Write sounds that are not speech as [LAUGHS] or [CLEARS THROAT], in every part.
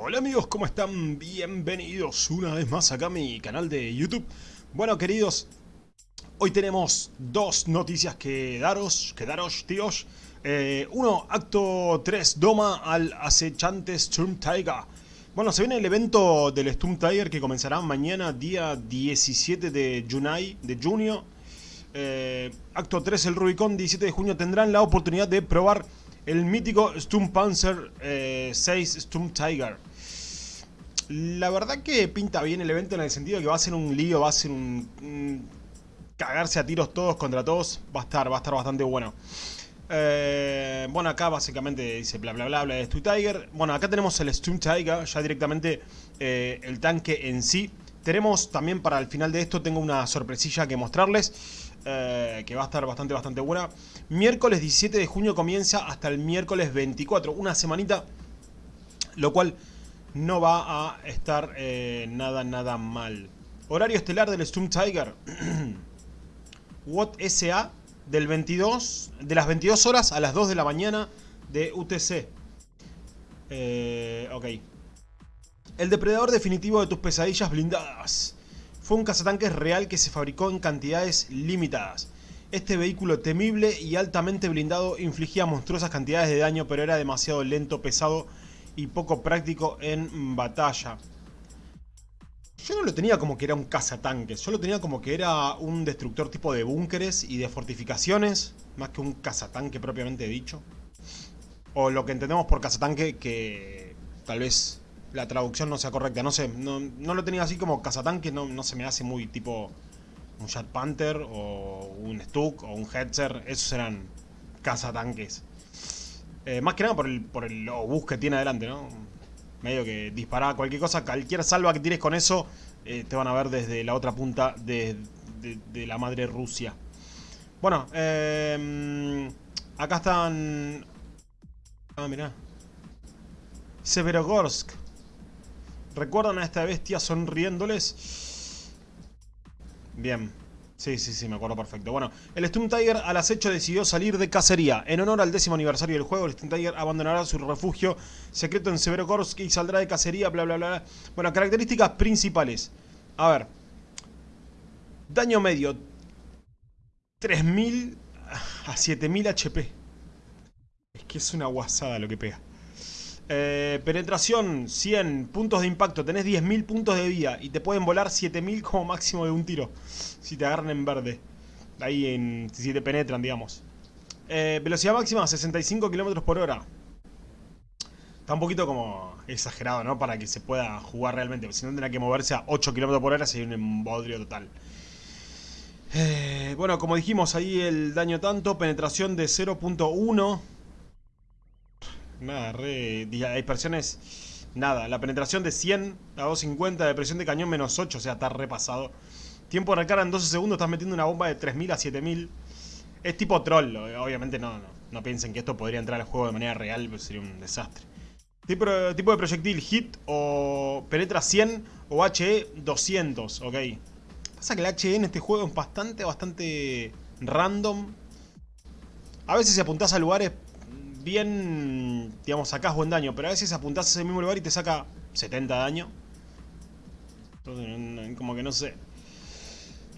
Hola amigos, ¿cómo están? Bienvenidos una vez más acá a mi canal de YouTube. Bueno queridos, hoy tenemos dos noticias que daros, que daros tíos. Eh, uno, acto 3, doma al acechante Storm Tiger. Bueno, se viene el evento del Storm Tiger que comenzará mañana, día 17 de, junio. Eh, acto 3, el Rubicon, 17 de junio, tendrán la oportunidad de probar el mítico Sturmpanzer eh, 6 Storm Tiger. La verdad que pinta bien el evento en el sentido que va a ser un lío, va a ser un, cagarse a tiros todos contra todos. Va a estar, va a estar bastante bueno. Eh, bueno, acá básicamente dice bla bla bla bla de Stu Tiger. Bueno, acá tenemos el Storm Tiger, ya directamente eh, el tanque en sí. Tenemos también para el final de esto, tengo una sorpresilla que mostrarles. Eh, que va a estar bastante, bastante buena. Miércoles 17 de junio comienza hasta el miércoles 24. Una semanita, lo cual no va a estar eh, nada, nada mal. Horario estelar del Storm Tiger. [CLEARS THROAT] Watt SA del 22, de las 22 horas a las 2 de la mañana de UTC. Eh, ok. El depredador definitivo de tus pesadillas blindadas. Fue un cazatanques real que se fabricó en cantidades limitadas. Este vehículo temible y altamente blindado infligía monstruosas cantidades de daño pero era demasiado lento, pesado y poco práctico en batalla. Yo no lo tenía como que era un cazatanques, yo lo tenía como que era un destructor tipo de búnkeres y de fortificaciones, más que un cazatanque propiamente dicho. O lo que entendemos por cazatanque, que tal vez la traducción no sea correcta, no sé, no, lo tenía así como cazatanque, no, no se me hace muy tipo un Jet Panther o un Stuck o un Hetzer, esos eran cazatanques. Eh, más que nada por el, por el obús que tiene adelante, ¿no? Medio que disparar cualquier cosa, cualquier salva que tires con eso, eh, te van a ver desde la otra punta de, la madre Rusia. Bueno, eh, acá están... Ah, mirá. Severogorsk. ¿Recuerdan a esta bestia sonriéndoles? Bien. Sí, sí, sí, me acuerdo perfecto. Bueno, el Storm Tiger al acecho decidió salir de cacería. En honor al décimo aniversario del juego, el Storm Tiger abandonará su refugio secreto en Severogorsk y saldrá de cacería, bla, bla, bla. Bueno, características principales. A ver. Daño medio. 3000 a 7000 HP. Es que es una guasada lo que pega. Eh, penetración 100, puntos de impacto, tenés 10.000 puntos de vida y te pueden volar 7.000 como máximo de un tiro. Si te agarran en verde. Ahí en, si te penetran, digamos. Eh, velocidad máxima 65 km por hora. Está un poquito como exagerado, ¿no? Para que se pueda jugar realmente. Si no tendrá que moverse a 8 km por hora sería un embodrio total. Eh, bueno, como dijimos ahí el daño tanto, penetración de 0.1 Nada, re... Dispersiones... Nada, la penetración de 100 a 250, de presión de cañón menos 8, o sea, está repasado. Tiempo de recarga en 12 segundos, estás metiendo una bomba de 3000 a 7000. Es tipo troll, obviamente no, no, piensen que esto podría entrar al juego de manera real, pues sería un desastre. Tipo, tipo de proyectil, hit o penetra 100 o HE 200, ok. Pasa que el HE en este juego es bastante, bastante random. A veces si apuntás a lugares bien, digamos, sacás buen daño, pero a veces apuntás a ese mismo lugar y te saca 70 daño. Entonces, como que no sé.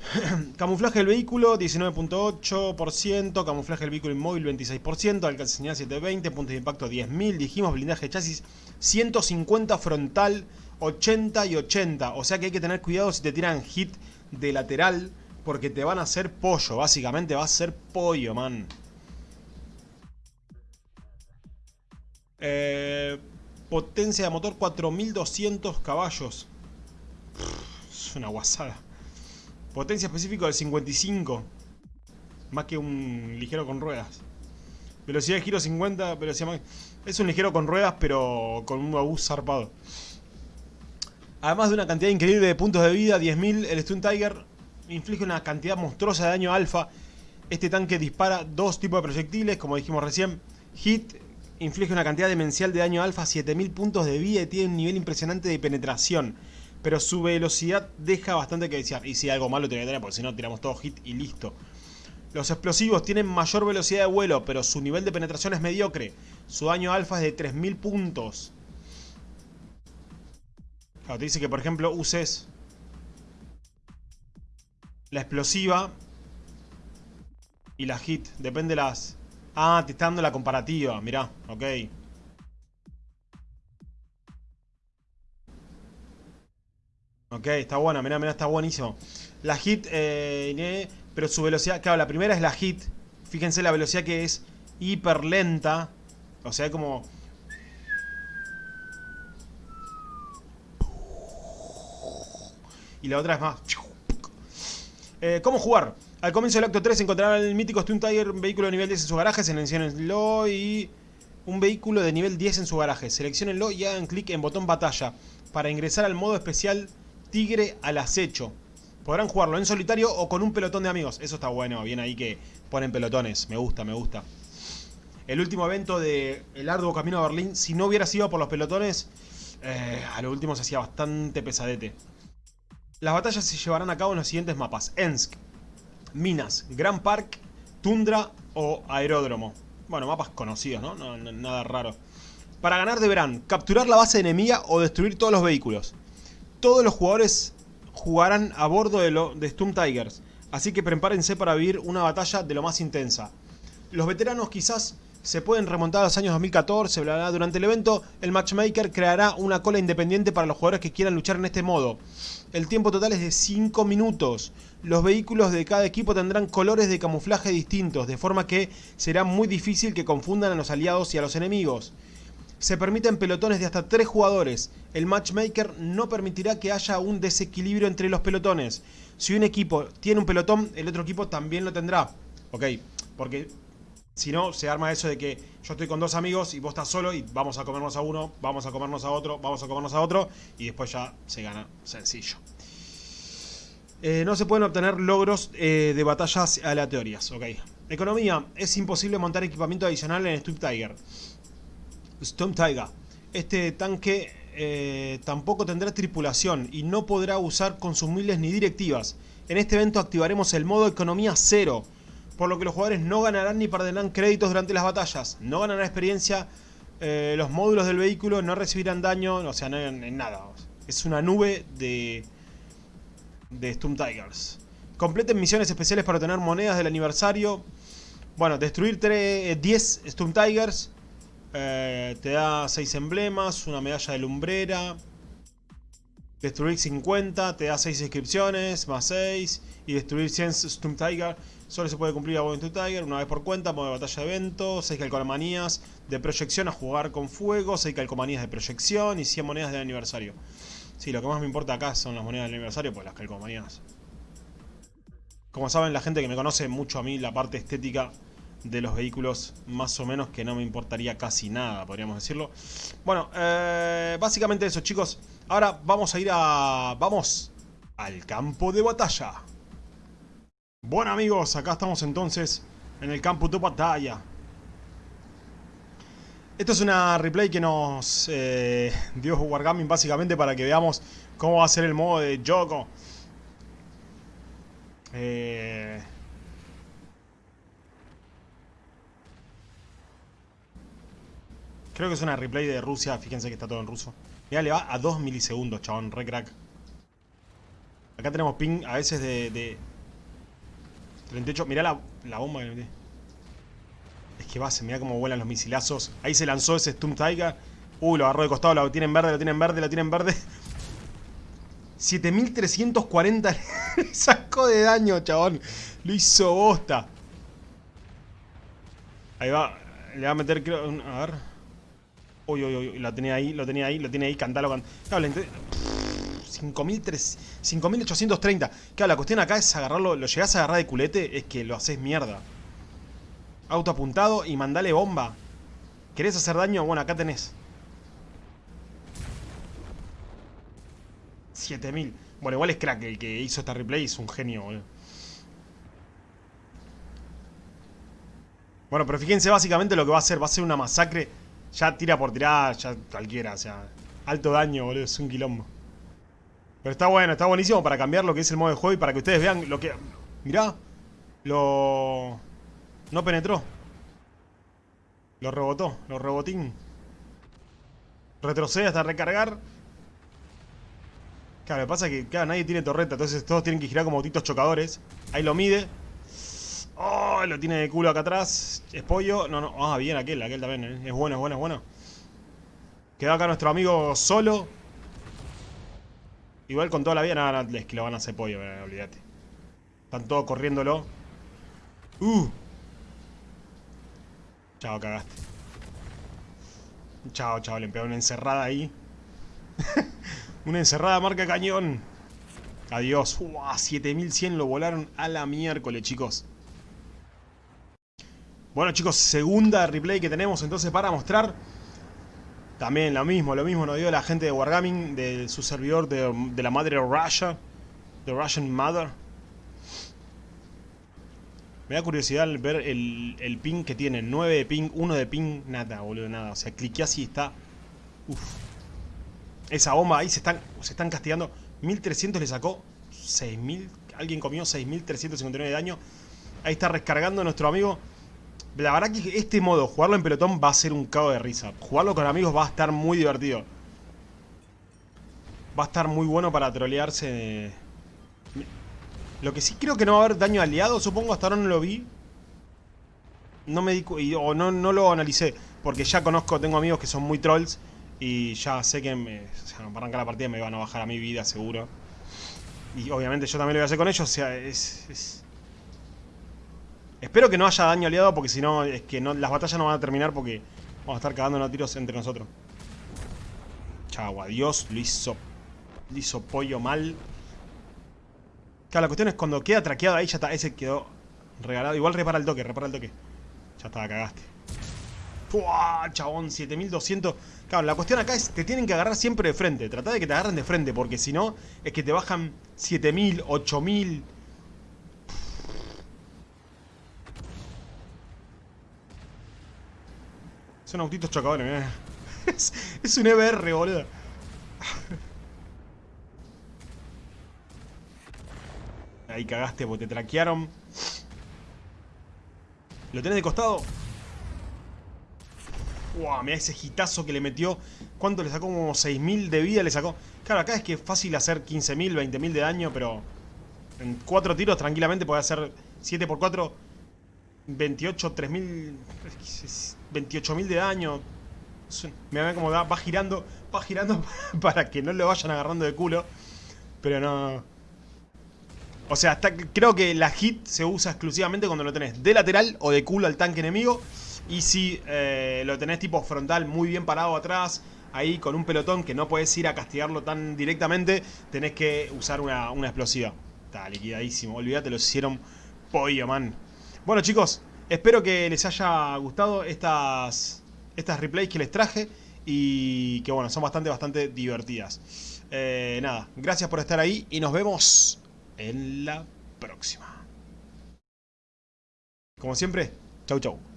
[CLEARS THROAT] camuflaje del vehículo, 19.8%. Camuflaje del vehículo inmóvil, 26%. Alcance señal 720. Puntos de impacto, 10.000. Dijimos blindaje de chasis, 150 frontal, 80 y 80. O sea que hay que tener cuidado si te tiran hit de lateral. Porque te van a hacer pollo. Básicamente va a ser pollo, man. Eh, potencia de motor 4200 caballos. es una guasada. Potencia específica del 55. Más que un ligero con ruedas. Velocidad de giro 50, velocidad Es un ligero con ruedas, pero con un abus zarpado. Además de una cantidad increíble de puntos de vida, 10.000, el Stun Tiger inflige una cantidad monstruosa de daño alfa. Este tanque dispara dos tipos de proyectiles, como dijimos recién. Hit, inflige una cantidad demencial de daño alfa, 7000 puntos de vida y tiene un nivel impresionante de penetración. Pero su velocidad deja bastante que desear. Y si algo malo tiene que tener, porque si no tiramos todo hit y listo. Los explosivos tienen mayor velocidad de vuelo, pero su nivel de penetración es mediocre. Su daño alfa es de 3000 puntos. Claro, te dice que, por ejemplo, uses la explosiva y la hit. Depende de las... Ah, te está la comparativa. Mirá, ok. Ok, está buena, mirá, mirá, está buenísimo. La hit, eh, pero su velocidad... Claro, la primera es la hit. Fíjense la velocidad que es hiper lenta. O sea, como... Y la otra es más... Eh, ¿Cómo jugar? Al comienzo del acto 3 encontrarán el mítico Stun Tiger, un vehículo de nivel 10 en su garaje, seleccionenlo y un vehículo de nivel 10 en su garaje. Seleccionenlo y hagan clic en botón batalla para ingresar al modo especial Tigre al acecho. Podrán jugarlo en solitario o con un pelotón de amigos. Eso está bueno, bien ahí que ponen pelotones. Me gusta, me gusta. El último evento de El Arduo Camino a Berlín, si no hubiera sido por los pelotones, eh, a lo último se hacía bastante pesadete. Las batallas se llevarán a cabo en los siguientes mapas. Ensk, Minas, Grand Park, Tundra o Aeródromo. Bueno, mapas conocidos, ¿no? nada raro. Para ganar deberán capturar la base enemiga o destruir todos los vehículos. Todos los jugadores jugarán a bordo de, lo, de Tigers, así que prepárense para vivir una batalla de lo más intensa. Los veteranos quizás se pueden remontar a los años 2014, bla, bla, durante el evento el matchmaker creará una cola independiente para los jugadores que quieran luchar en este modo. El tiempo total es de 5 minutos. Los vehículos de cada equipo tendrán colores de camuflaje distintos, de forma que será muy difícil que confundan a los aliados y a los enemigos. Se permiten pelotones de hasta 3 jugadores. El matchmaker no permitirá que haya un desequilibrio entre los pelotones. Si un equipo tiene un pelotón, el otro equipo también lo tendrá. Ok, porque si no, se arma eso de que yo estoy con dos amigos y vos estás solo y vamos a comernos a uno, vamos a comernos a otro, vamos a comernos a otro y después ya se gana sencillo. Eh, no se pueden obtener logros eh, de batallas aleatorias, ok. Economía. Es imposible montar equipamiento adicional en Storm Tiger. Storm Tiger. Este tanque eh, tampoco tendrá tripulación y no podrá usar consumibles ni directivas. En este evento activaremos el modo economía cero por lo que los jugadores no ganarán ni perderán créditos durante las batallas, no ganarán experiencia, eh, los módulos del vehículo no recibirán daño, o sea, no en, nada. Es una nube de, de Tigers. Completen misiones especiales para obtener monedas del aniversario. Bueno, destruir 10 eh, Stum Tigers. Eh, te da 6 emblemas, una medalla de lumbrera. Destruir 50, te da 6 inscripciones, más 6. Y destruir 100 Stum Tiger Solo se puede cumplir a Going to Tiger una vez por cuenta, modo de batalla de evento, 6 calcomanías de proyección a jugar con fuego, 6 calcomanías de proyección y 100 monedas de aniversario. Sí, lo que más me importa acá son las monedas del aniversario, pues las calcomanías. Como saben, la gente que me conoce mucho a mí, la parte estética de los vehículos, más o menos que no me importaría casi nada, podríamos decirlo. Bueno, eh, básicamente eso, chicos. Ahora vamos a ir a... Vamos al campo de batalla. Bueno amigos, acá estamos entonces en el campo de batalla. Esto es una replay que nos eh, dio Wargaming básicamente para que veamos cómo va a ser el modo de Yoko. Eh, creo que es una replay de Rusia, fíjense que está todo en ruso. Mira, le va a 2 milisegundos, chabón, re crack. Acá tenemos ping a veces de 38, mirá la, la bomba que le metí. Es que va, se mira cómo vuelan los misilazos. Ahí se lanzó ese Stum Tiger. Uy, lo agarró de costado, lo tienen verde, lo tienen verde, lo tienen verde. [LAUGHS] 7340 le [LAUGHS] sacó de daño, chabón. Lo hizo bosta. Ahí va. Le va a meter, creo. A ver. Uy, uy, uy. Lo tenía ahí, lo tenía ahí, lo tiene ahí. Cantalo, cantalo. 5830. Claro, la cuestión acá es agarrarlo. Lo llegás a agarrar de culete, es que lo haces mierda. Auto apuntado y mandale bomba. ¿Querés hacer daño? Bueno, acá tenés. 7000. Bueno, igual es crack. El que hizo esta replay es un genio, boludo. Bueno, pero fíjense básicamente lo que va a hacer. Va a ser una masacre. Ya tira por tirar, ya cualquiera. O sea, alto daño, boludo. Es un quilombo. Pero está bueno, está buenísimo para cambiar lo que es el modo de juego y para que ustedes vean lo que... Mirá, lo... No penetró. Lo rebotó, lo rebotín. Retrocede hasta recargar. Claro, lo que pasa es que claro, nadie tiene torreta, entonces todos tienen que girar como autitos chocadores. Ahí lo mide. Oh, lo tiene de culo acá atrás. Es pollo. No, no. Ah, bien aquel, aquel también. ¿eh? Es bueno, es bueno, es bueno. Quedó acá nuestro amigo solo. Igual con toda la vida, nada, es que lo van a hacer pollo, eh, olvídate. Están todos corriéndolo. Uh. Chao, cagaste. Chao, chao, le una encerrada ahí. [LAUGHS] una encerrada marca cañón. Adiós. Uah, 7100 lo volaron a la miércoles, chicos. Bueno, chicos, segunda replay que tenemos entonces para mostrar. También lo mismo, lo mismo nos dio la gente de Wargaming, de su servidor de, de la madre Russia. The Russian Mother. Me da curiosidad ver el, el ping que tiene. 9 de ping, 1 de ping, nada, boludo, nada. O sea, cliqué así y está... Uf. Esa bomba ahí se están, se están castigando. 1300 le sacó 6000. Alguien comió 6359 de daño. Ahí está rescargando nuestro amigo. La verdad que este modo, jugarlo en pelotón, va a ser un cago de risa. Jugarlo con amigos va a estar muy divertido. Va a estar muy bueno para trolearse lo que sí creo que no va a haber daño aliado, supongo, hasta ahora no lo vi. No me di o no, no lo analicé, porque ya conozco, tengo amigos que son muy trolls y ya sé que me, o sea, para arrancar la partida me van a bajar a mi vida seguro. Y obviamente yo también lo voy a hacer con ellos, o sea, es... Espero que no haya daño aliado porque si no, es que las batallas no van a terminar porque vamos a estar cagándonos tiros entre nosotros. Chau, adiós, lo hizo, lo hizo pollo mal. Claro, la cuestión es cuando queda traqueado ahí, ya está. Ese quedó regalado. Igual repara el toque, repara el toque. Ya está, cagaste. ¡Puah, chabón! 7200. Claro, la cuestión acá es te tienen que agarrar siempre de frente. Trata de que te agarren de frente, porque si no, es que te bajan 7000, 8000. Son autitos chocadores, mira. [LAUGHS] Es, es un EBR, boludo. Ahí cagaste porque te traquearon. ¿Lo tenés de costado? Wow, mira ese hitazo que le metió. ¿Cuánto le sacó? Como 6.000 de vida le sacó. Claro, acá es que es fácil hacer 15.000, 20.000 de daño, pero... En 4 tiros tranquilamente puede hacer 7 por 4 28, 3.000... 28.000 de daño. Me ve como va girando, va girando [LAUGHS] para que no lo vayan agarrando de culo. Pero no... O sea, creo que la hit se usa exclusivamente cuando lo tenés de lateral o de culo al tanque enemigo. Y si eh, lo tenés tipo frontal muy bien parado atrás, ahí con un pelotón que no puedes ir a castigarlo tan directamente, tenés que usar una, explosiva. Está liquidadísimo, olvídate, lo hicieron pollo, man. Bueno chicos, espero que les haya gustado estas, estas replays que les traje y que bueno, son bastante, bastante divertidas. Eh, nada, gracias por estar ahí y nos vemos en la próxima. Como siempre, chau chau.